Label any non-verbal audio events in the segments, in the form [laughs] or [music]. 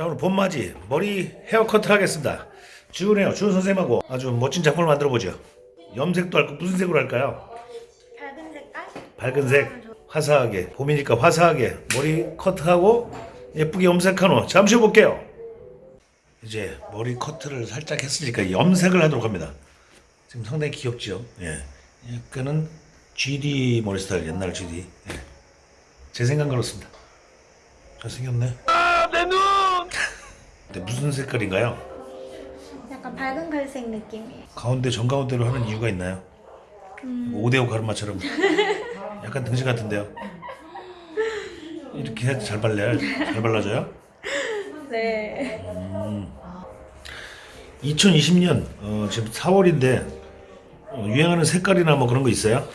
자 오늘 봄맞이 머리 헤어커트를 하겠습니다. 주은해요. 주은 선생님하고 아주 멋진 작품을 만들어 보죠. 염색도 할거 무슨 색으로 할까요? 밝은 색깔? 밝은 색. 화사하게. 봄이니까 화사하게 머리 커트하고 예쁘게 염색한 후 잠시 후 볼게요. 이제 머리 커트를 살짝 했으니까 염색을 하도록 합니다. 지금 상당히 귀엽죠? 예. 약간은 GD 머리 스타일 옛날 GD 예. 제 생각 그렇습니다. 잘생겼네 근데 무슨 색깔인가요? 약간 밝은 갈색 느낌이에요. 가운데 정가운데로 하는 이유가 있나요? 뭐 오데오 가르마처럼 약간 등신 같은데요. 이렇게 해야 잘 발려요? 잘 발라져요? 네. 2020년 어, 지금 4월인데 유행하는 색깔이나 뭐 그런 거 있어요?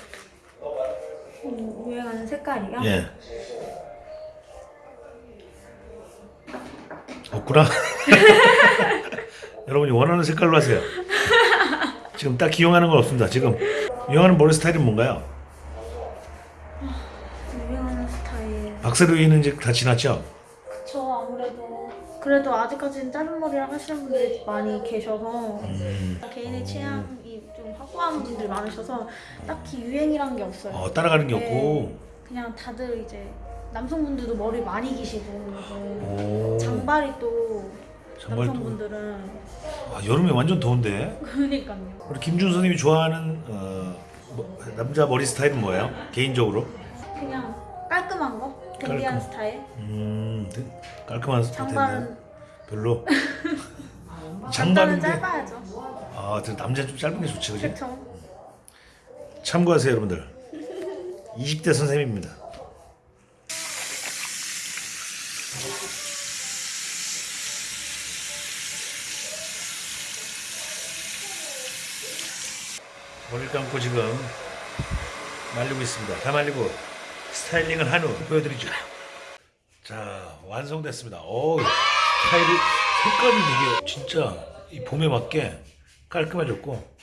음, 유행하는 색깔이요? 예. 없구나. [laughs] 여러분이 원하는 색깔로 하세요. 지금 딱 기용하는 건 없습니다. 지금 유행하는 머리 스타일은 뭔가요? 유행하는 스타일. 박세로이는 이제 다 지났죠? 저 아무래도 그래도 아직까지는 짧은 머리를 하시는 분들이 많이 계셔서 음. 개인의 취향이 좀 확고한 분들 많으셔서 딱히 유행이란 게 없어요. 어, 따라가는 게 네. 없고 그냥 다들 이제 남성분들도 머리 많이 기시고 오. 장발이 또 장발도 남성분들은 아, 여름에 완전 더운데 그러니까요. 우리 김준 선생님이 좋아하는 어, 뭐, 남자 머리 스타일은 뭐예요? 개인적으로? 그냥 깔끔한 거, 댄디한 깔끔. 스타일. 음 네. 깔끔한 스타일인데 장발은 별로 남자는 [laughs] 장발인데 짧아야죠. 아저 남자 좀 짧은 게 좋지 그지? 그렇죠. 참고하세요 여러분들 20대 선생님입니다 머리를 감고 지금 말리고 있습니다. 다 말리고 스타일링을 한 후 보여드리죠. 자 완성됐습니다. 오 스타일이 색깔이 되게 진짜 이 봄에 맞게 깔끔해졌고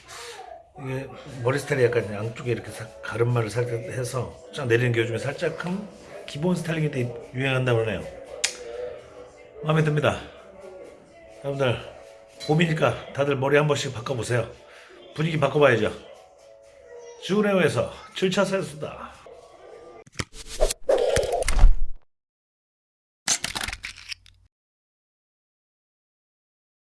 이게 머리 스타일이 약간 양쪽에 이렇게 사- 가르마를 살짝 해서 쫙 내리는 게 요즘에 살짝 한 기본 스타일링인데 유행한다고 그러네요 마음에 듭니다. 여러분들 봄이니까 다들 머리 한 번씩 바꿔보세요. 분위기 바꿔봐야죠. 주은혜호에서 7차 세수다